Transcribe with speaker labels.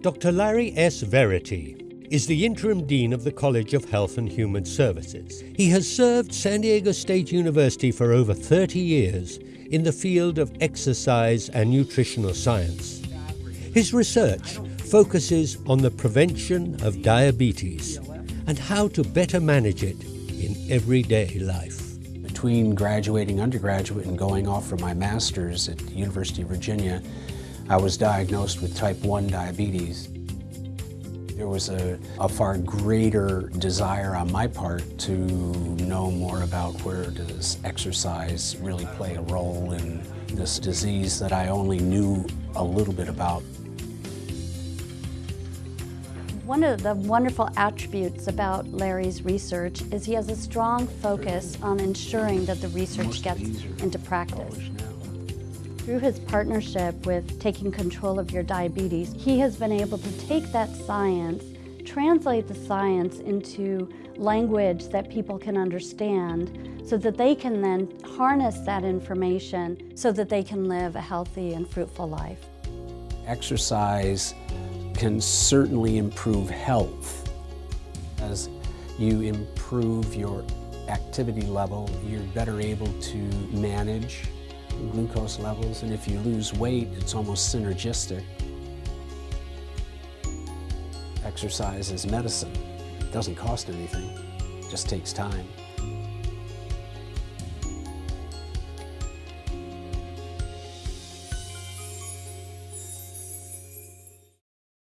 Speaker 1: Dr. Larry S. Verity is the interim dean of the College of Health and Human Services. He has served San Diego State University for over 30 years in the field of exercise and nutritional science. His research focuses on the prevention of diabetes and how to better manage it in everyday life.
Speaker 2: Between graduating undergraduate and going off for my master's at University of Virginia, I was diagnosed with type 1 diabetes. There was a, a, far greater desire on my part to know more about where does exercise really play a role in this disease that I only knew a little bit about.
Speaker 3: One of the wonderful attributes about Larry's research is he has a strong focus on ensuring that the research gets into practice. Through his partnership with Taking Control of Your Diabetes, he has been able to take that science, translate the science into language that people can understand so that they can then harness that information so that they can live a healthy and fruitful life.
Speaker 2: Exercise can certainly improve health. As you improve your activity level, you're better able to manage glucose levels, and if you lose weight, it's almost synergistic. Exercise is medicine. It doesn't cost anything, it just takes time.